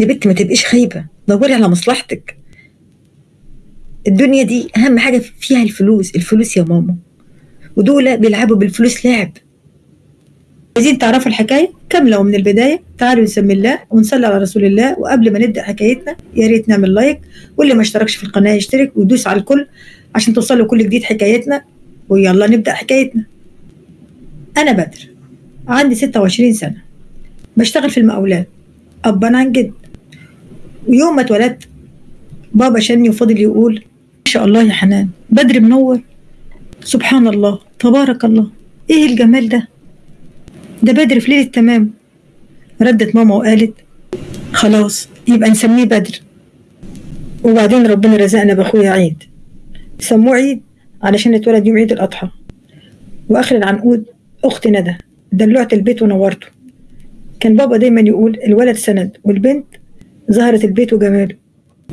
يا بنت ما تبقيش خايبة. دوري على مصلحتك. الدنيا دي أهم حاجة فيها الفلوس. الفلوس يا ماما. ودول بيلعبوا بالفلوس لعب. عايزين تعرفوا الحكاية؟ كاملة ومن البداية تعالوا نسمي الله ونصلي على رسول الله. وقبل ما نبدأ حكايتنا يا ريت نعمل لايك. واللي ما اشتركش في القناة يشترك ويدوس على الكل عشان توصلوا كل جديد حكايتنا. ويلا نبدأ حكايتنا. أنا بدر. عندي 26 سنة. بشتغل في المقاولات. أبا عن جد. ويوم ما اتولدت بابا شني وفضل يقول ما شاء الله يا حنان بدر منور. سبحان الله تبارك الله. إيه الجمال ده؟ ده بدر في ليلة تمام. ردت ماما وقالت خلاص يبقى نسميه بدر. وبعدين ربنا رزقنا بأخويا عيد. سموه عيد علشان اتولد يوم عيد الأضحى. وآخر العنقود أخت ندى دلوعت البيت ونورته. كان بابا دايما يقول الولد سند والبنت ظهرت البيت وجماله.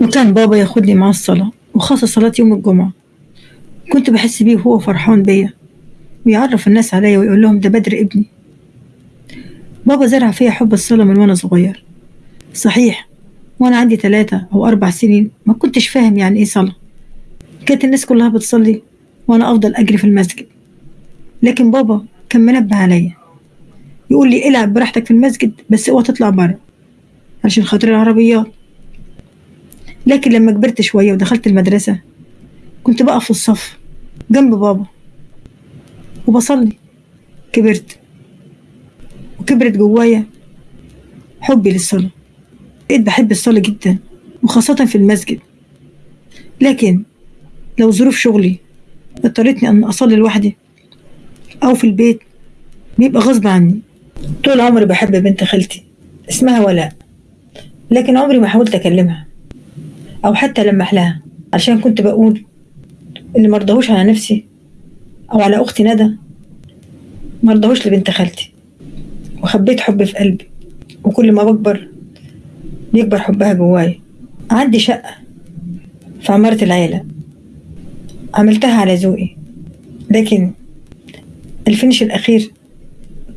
وكان بابا ياخدني معاه الصلاة وخاصة صلاة يوم الجمعة. كنت بحس بيه وهو فرحان بيا ويعرف الناس عليا ويقول لهم ده بدر ابني بابا زرع فيا حب الصلاة من وأنا صغير. صحيح وأنا عندي ثلاثة أو أربع سنين ما كنتش فاهم يعني إيه صلاة. كانت الناس كلها بتصلي وأنا أفضل أجري في المسجد. لكن بابا كان منبه عليا. يقول لي العب براحتك في المسجد بس اوعى تطلع بره عشان خاطر العربيات. لكن لما كبرت شوية ودخلت المدرسة كنت بقف في الصف جنب بابا وبصلي. كبرت وكبرت جوايا حبي للصلاة. بقيت بحب الصلاة جدا وخاصة في المسجد. لكن لو ظروف شغلي اضطرتني أن أصلي لوحدي أو في البيت بيبقى غصب عني. طول عمري بحب بنت خالتي اسمها ولاء. لكن عمري ما حاولت أكلمها أو حتى ألمح لها عشان كنت بقول اللي مرضهوش على نفسي أو على أختي ندى مرضهوش لبنت خالتي. وخبيت حبي في قلبي وكل ما بكبر بيكبر حبها جوايا. عندي شقة في عمارة العيلة عملتها على ذوقي. لكن الفينش الأخير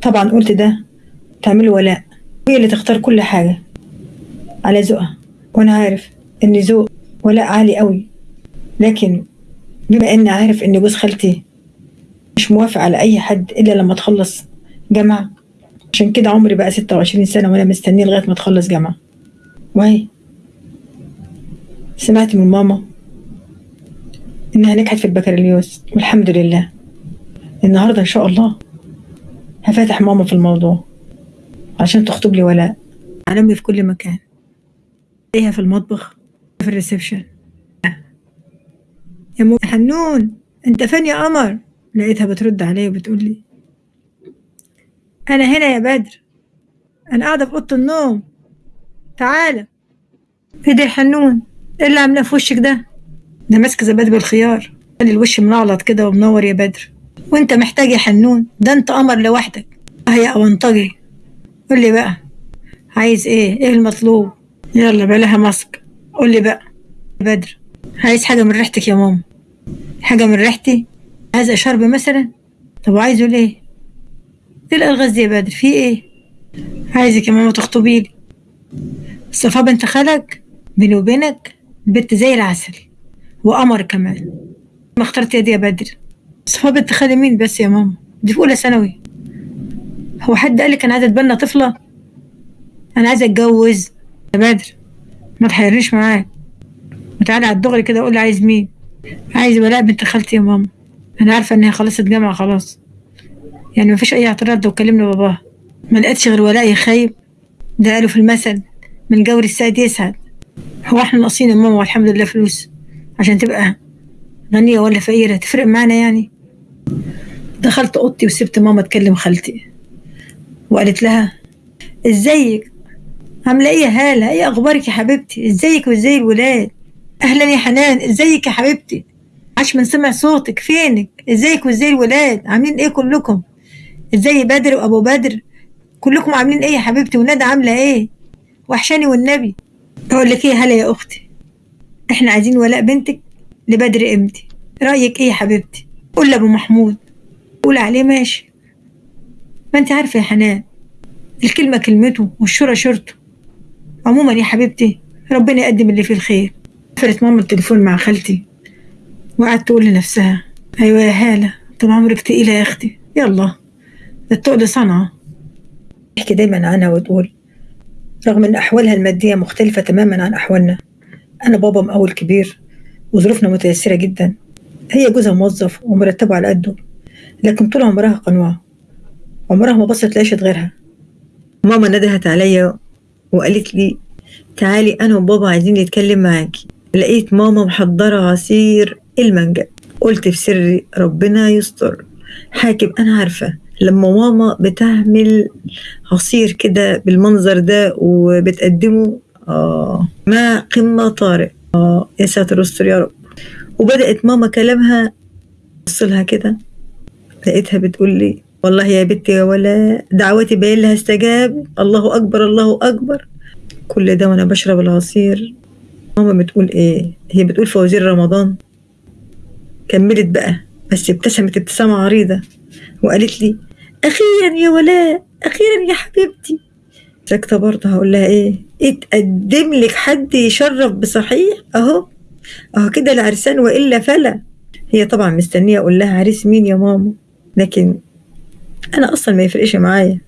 طبعا قلت ده تعمله ولاء هي اللي تختار كل حاجة. على ذوقها. وأنا عارف إن ذوق ولاء عالي قوي. لكن بما إني عارف إن جوز خالتي مش موافق على أي حد إلا لما تخلص جامعة. عشان كده عمري بقى ستة وعشرين سنة وأنا مستنية لغاية ما تخلص جامعة. وهي سمعت من ماما إنها نجحت في البكالوريوس. والحمد لله. النهاردة إن شاء الله هفاتح ماما في الموضوع عشان تخطب لي ولاء. علمي في كل مكان. إيه في المطبخ؟ في الريسبشن. يا مو حنون أنت فين يا قمر؟ لقيتها بترد عليا وبتقول لي أنا هنا يا بدر. أنا قاعدة في أوضة النوم. تعالى إيه ده يا حنون؟ إيه اللي عاملاه في وشك ده؟ ده ماسك زبادي بالخيار. خلي الوش منعلط كده ومنور يا بدر. وأنت محتاج يا حنون؟ ده أنت قمر لوحدك. آه يا أونطجي. قول لي بقى عايز إيه؟ إيه المطلوب؟ يلا بلاها ماسك. قول لي بقى. بدر عايز حاجة من ريحتك يا ماما. حاجة من ريحتي؟ عايز شرب مثلا؟ طب عايزه ليه؟ الألغاز دي يا بدر في إيه؟ عايزك يا ماما تخطبي لي. صفا بنت خالك بيني وبينك البت زي العسل وقمر كمان. ما اخترت يدي يا بدر. صفا بنت خالي مين بس يا ماما؟ دي في أولى ثانوي. هو حد قال لك أنا عايزه أتبنى طفلة؟ أنا عايزه أتجوز. يا بدر ما تحيرنيش معاك. وتعالى على الدغري كده قول لي عايز مين؟ عايز ولاء بنت خالتي يا ماما. أنا عارفة ان هي خلصت جامعة خلاص. يعني مفيش أي اعتراض لو كلمنا باباها ما لقيتش غير ولاء يخيب ده قالوا في المثل من جور السعد يسعد. هو إحنا ناقصين يا ماما والحمد لله فلوس عشان تبقى غنية ولا فقيرة؟ تفرق معانا يعني؟ دخلت أوضتي وسبت ماما تكلم خالتي وقالت لها إزيك؟ عامله إيه يا هاله إيه أخبارك يا حبيبتي؟ إزيك وإزاي الولاد؟ أهلا يا حنان إزيك يا حبيبتي؟ عاش من سمع صوتك فينك؟ إزيك وإزاي الولاد؟ عاملين إيه كلكم؟ إزاي بدر وأبو بدر؟ كلكم عاملين إيه يا حبيبتي؟ وندى عاملة إيه؟ وحشاني والنبي. أقول لك إيه هلا يا أختي؟ إحنا عايزين ولاء بنتك لبدر ابنتي رأيك إيه يا حبيبتي؟ قول لأبو محمود. قول عليه ماشي. ما أنت عارفة يا حنان الكلمة كلمته والشورى شورته. عموما يا حبيبتي ربنا يقدم اللي فيه الخير. قفلت ماما التليفون مع خالتي وقعدت تقول لنفسها أيوه يا هالة طول عمرك تقيلة يا أختي. يلا التقل صنعه تحكي دايما عنها وتقول رغم إن أحوالها المادية مختلفة تماما عن أحوالنا أنا بابا مقاول كبير وظروفنا متيسرة جدا. هي جوزها موظف ومرتبه على قده لكن طول عمرها قنوعة عمرها ما بصت لعيشة غيرها. ماما ندهت عليا وقالت لي تعالي أنا وبابا عايزين نتكلم معاكي لقيت ماما محضرة عصير المانجا. قلت في سري ربنا يستر. حاكم أنا عارفة. لما ماما بتعمل عصير كده بالمنظر ده وبتقدمه آه ما قمة طارق آه يا ساتر استر يا رب. وبدأت ماما كلامها بصلها كده. لقيتها بتقول لي والله يا بنتي يا ولا دعوتي باين لها استجاب. الله أكبر الله أكبر. كل ده وأنا بشرب العصير. ماما بتقول إيه؟ هي بتقول فوازير رمضان. كملت بقى بس ابتسمت ابتسامة عريضة. وقالت لي أخيرا يا ولاء أخيرا يا حبيبتي. ساكتة برضه هقول لها إيه؟ اتقدم لك حد يشرف بصحيح؟ أهو. أهو كده العرسان وإلا فلا. هي طبعا مستنية أقول لها عريس مين يا ماما؟ لكن أنا أصلا ما يفرقش معايا.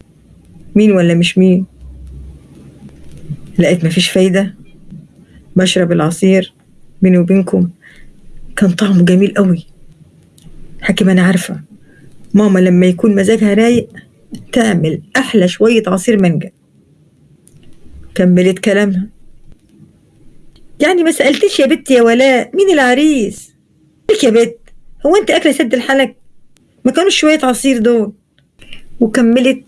مين ولا مش مين؟ لقيت مفيش فايدة. بشرب العصير بيني وبينكم. كان طعمه جميل قوي. حكيم أنا عارفة. ماما لما يكون مزاجها رايق تعمل أحلى شوية عصير مانجا. كملت كلامها. يعني ما سألتش يا بت يا ولاء مين العريس؟ لك يا بت هو أنت أكلة سد الحلق؟ ما كانوش شوية عصير دول. وكملت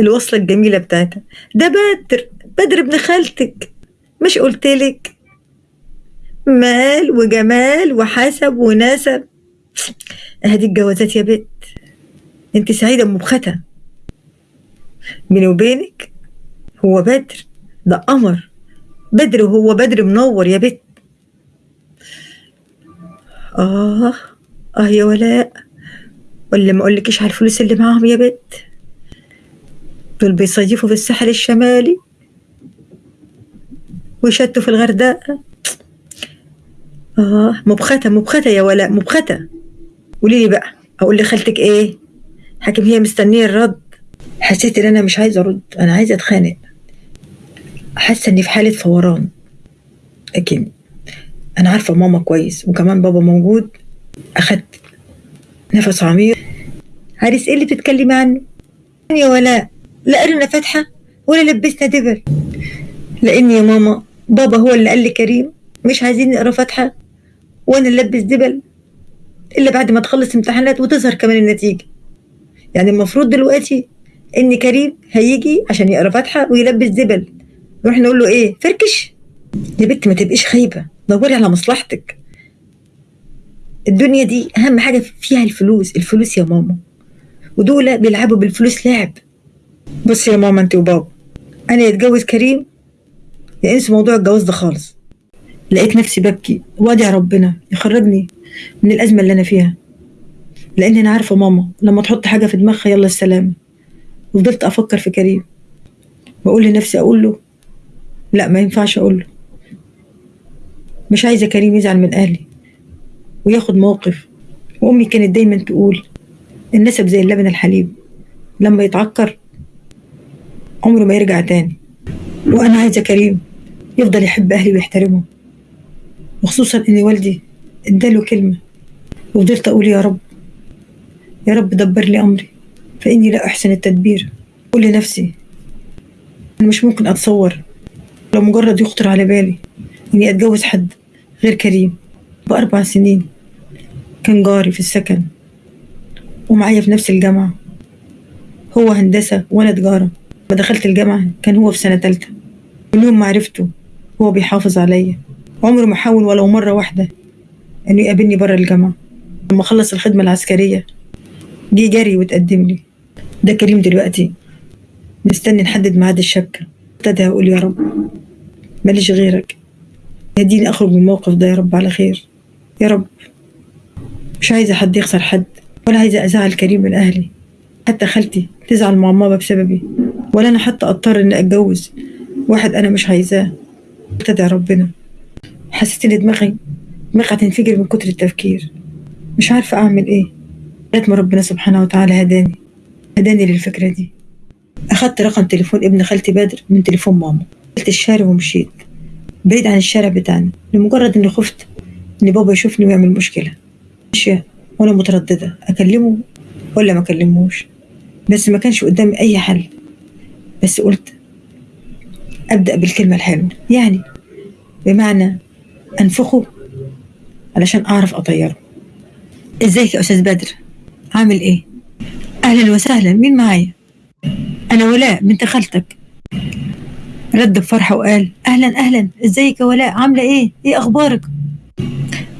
الوصلة الجميلة بتاعتها. ده بدر بدر ابن خالتك مش قلتلك. مال وجمال وحسب ونسب. اهدي الجوازات يا بت انت سعيدة مبختة بيني وبينك هو بدر ده قمر. بدر وهو بدر منور يا بت آه آه يا ولاء. ولا ما أقولكيش على الفلوس اللي معاهم يا بت دول بيصيفوا في الساحل الشمالي. ويشتوا في الغردقة. آه مبختة مبختة يا ولاء مبختة. قولي لي بقى أقول لخالتك إيه؟ حاكم هي مستنية الرد. حسيت إن أنا مش عايزة أرد أنا عايزة أتخانق. حاسة إني في حالة فوران. لكن أنا عارفة ماما كويس وكمان بابا موجود. أخدت نفس عميق. عريس إيه اللي بتتكلمي عنه؟ يا ولاء لا قرنا فاتحة ولا لبسنا دبل لأن يا ماما بابا هو اللي قال لي كريم مش عايزين نقرا فاتحة وأنا نلبس دبل إلا بعد ما تخلص امتحانات وتظهر كمان النتيجة. يعني المفروض دلوقتي إن كريم هيجي عشان يقرا فاتحة ويلبس دبل. نروح نقول له إيه؟ فركش. يا بنت ما تبقيش خايبة دوري على مصلحتك. الدنيا دي أهم حاجة فيها الفلوس الفلوس يا ماما. ودول بيلعبوا بالفلوس لعب بص يا ماما انت وبابا أنا يتجوز كريم يا انسى موضوع الجواز ده خالص. لقيت نفسي ببكي وادعي ربنا يخرجني من الأزمة اللي أنا فيها. لأن أنا عارفة ماما لما تحط حاجة في دماغها يلا السلام. وفضلت أفكر في كريم. بقول لنفسي أقول له لا ما ينفعش أقول له. مش عايزة كريم يزعل من أهلي. وياخد موقف. وأمي كانت دايما تقول النسب زي اللبن الحليب. لما يتعكر عمره ما يرجع تاني. وأنا عايزة كريم يفضل يحب أهلي ويحترمهم. وخصوصا إن والدي اداله كلمة وفضلت أقول يا رب يا رب دبر لي أمري فإني لا أحسن التدبير. أقول لنفسي أنا مش ممكن أتصور لو مجرد يخطر على بالي إني أتجوز حد غير كريم بأربع سنين. كان جاري في السكن. ومعايا في نفس الجامعة. هو هندسة وأنا تجارة. لما دخلت الجامعة كان هو في سنة تالتة. من يوم ما عرفته هو بيحافظ عليا. عمره ما حاول ولو مرة واحدة إنه يقابلني برا الجامعة. لما خلص الخدمة العسكرية جه جري وتقدم لي. ده كريم دلوقتي. مستني نحدد ميعاد الشبكة. ابتدى أقول يا رب. ماليش غيرك. يهديني أخرج من الموقف ده يا رب على خير. يا رب. مش عايزة حد يخسر حد ولا عايزة أزعل كريم من أهلي. حتى خالتي تزعل مع ماما بسببي. ولا أنا حتى أضطر إني أتجوز. واحد أنا مش عايزاه. تدعي ربنا. حسيت إن دماغي دماغي هتنفجر من كتر التفكير. مش عارفة أعمل إيه. لغاية ما ربنا سبحانه وتعالى هداني. هداني للفكرة دي. أخدت رقم تليفون ابن خالتي بدر من تليفون ماما. نزلت الشارع ومشيت. بعيد عن الشارع بتاعنا. لمجرد إني خفت إن بابا يشوفني ويعمل مشكلة. ماشية وأنا مترددة أكلمه ولا ما أكلموش بس ما كانش قدامي أي حل. بس قلت أبدأ بالكلمة الحلوة. يعني بمعنى أنفخه علشان أعرف أطيره. إزيك يا أستاذ بدر؟ عامل إيه؟ أهلا وسهلا. مين معايا؟ أنا ولاء بنت خالتك. رد بفرحة وقال أهلا أهلا. إزيك يا ولاء؟ عاملة إيه؟ إيه أخبارك؟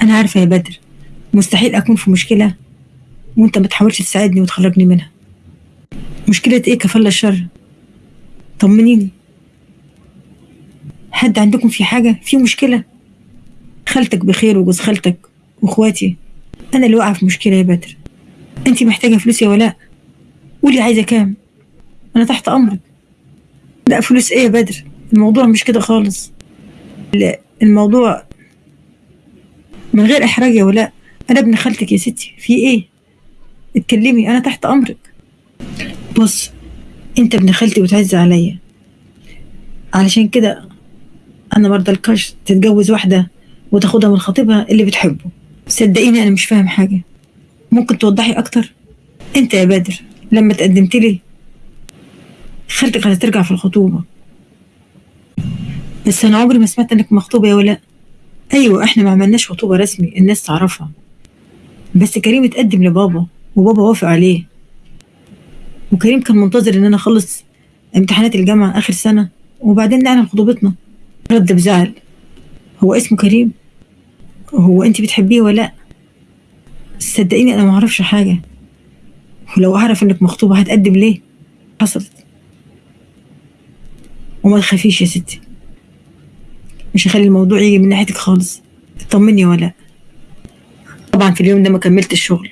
أنا عارفة يا بدر مستحيل أكون في مشكلة وأنت ما تحاولش تساعدني وتخرجني منها. مشكلة إيه كفل الشر؟ طمنيني. حد عندكم في حاجة؟ في مشكلة؟ خالتك بخير وجوز خالتك وإخواتي. أنا اللي واقعة في مشكلة يا بدر. أنت محتاجة فلوس يا ولاء؟ قولي عايزة كام؟ أنا تحت أمرك. لا فلوس إيه يا بدر؟ الموضوع مش كده خالص. الموضوع من غير إحراج يا ولاء. أنا ابن خالتك يا ستي. في إيه؟ اتكلمي أنا تحت أمرك. بص أنت ابن خالتي وتعز عليا. علشان كده أنا مرضلكش تتجوز واحدة وتاخدها من خطيبها اللي بتحبه. صدقيني أنا مش فاهم حاجة. ممكن توضحي أكتر؟ أنت يا بدر لما تقدمت لي خالتك هترجع في الخطوبة. بس أنا عمري ما سمعت إنك مخطوبة يا ولاء. أيوة إحنا ما عملناش خطوبة رسمي الناس تعرفها. بس كريم اتقدم لبابا وبابا وافق عليه. وكريم كان منتظر إن أنا أخلص امتحانات الجامعة آخر سنة وبعدين نعلن خطوبتنا. رد بزعل. هو اسمه كريم؟ هو انت بتحبيه ولا لأ؟ صدقيني أنا ما أعرفش حاجة. ولو أعرف إنك مخطوبة هتقدم ليه؟ حصلت. وما تخافيش يا ستي. مش هخلي الموضوع يجي من ناحيتك خالص. اطمني ولا. طبعا في اليوم ده ما كملت الشغل.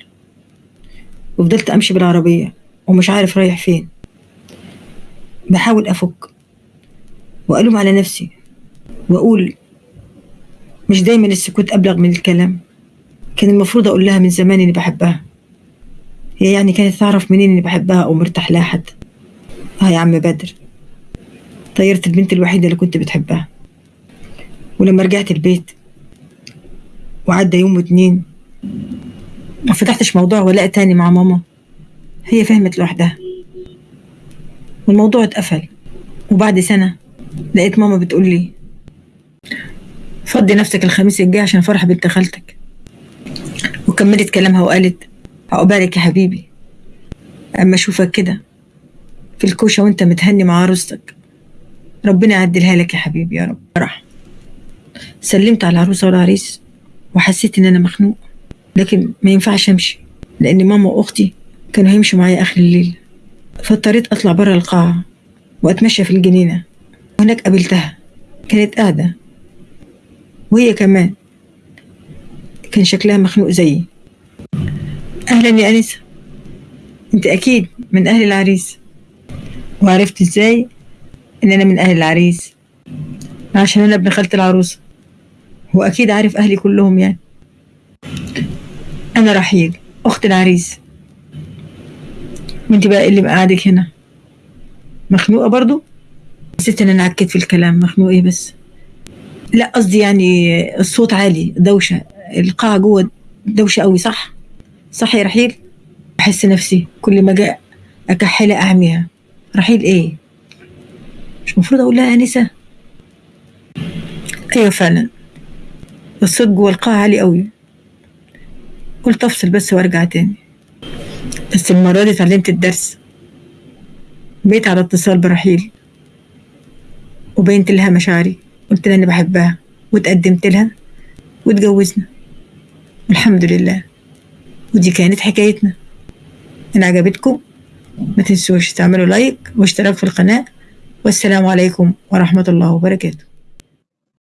وفضلت أمشي بالعربية ومش عارف رايح فين. بحاول أفك. وألوم على نفسي. وأقول مش دايما السكوت أبلغ من الكلام. كان المفروض أقول لها من زمان إني بحبها. هي يعني كانت تعرف منين إني بحبها أو مرتاح لها حد آه يا عم بدر. طيرت البنت الوحيدة اللي كنت بتحبها. ولما رجعت البيت وعدى يوم واتنين ما فتحتش موضوع ولاء تاني مع ماما. هي فهمت لوحدها. والموضوع اتقفل. وبعد سنة لقيت ماما بتقول لي فضي نفسك الخميس الجاي عشان فرح بنت خالتك. وكملت كلامها وقالت عقبالك يا حبيبي. أما أشوفك كده في الكوشة وأنت متهني مع عروستك ربنا يعدلها لك يا حبيبي يا رب. راح سلمت على العروسة والعريس وحسيت إن أنا مخنوق لكن ما ينفعش أمشي لأن ماما وأختي كانوا هيمشوا معايا آخر الليل. فاضطريت أطلع بره القاعة وأتمشى في الجنينة. وهناك قابلتها كانت قاعدة. وهي كمان كان شكلها مخنوق زيي. أهلا يا أنسة. أنت أكيد من أهل العريس. وعرفت إزاي إن أنا من أهل العريس؟ عشان أنا ابن خالة العروسة. هو أكيد عارف أهلي كلهم يعني. أنا رحيل أخت العريس. وأنت بقى اللي مقعدك هنا. مخنوقة برضو؟ حسيت إن أنا عكيت في الكلام. مخنوق إيه بس. لا قصدي يعني الصوت عالي. دوشة. القاعة جوة دوشة قوي صح؟ صح يا رحيل؟ بحس نفسي كل ما جاء أكحلها أعميها. رحيل إيه؟ مش المفروض أقول لها أنسة؟ أيوة فعلا. الصوت جوة القاعة عالي قوي. قلت أفصل بس وأرجع تاني. بس المرة دي اتعلمت الدرس. بقيت على اتصال برحيل وبينت لها مشاعري. قلت لها إني بحبها. وتقدمت لها. واتجوزنا. والحمد لله. ودي كانت حكايتنا. ان عجبتكم. ما تنسوش تعملوا لايك واشتراك في القناة. والسلام عليكم ورحمة الله وبركاته.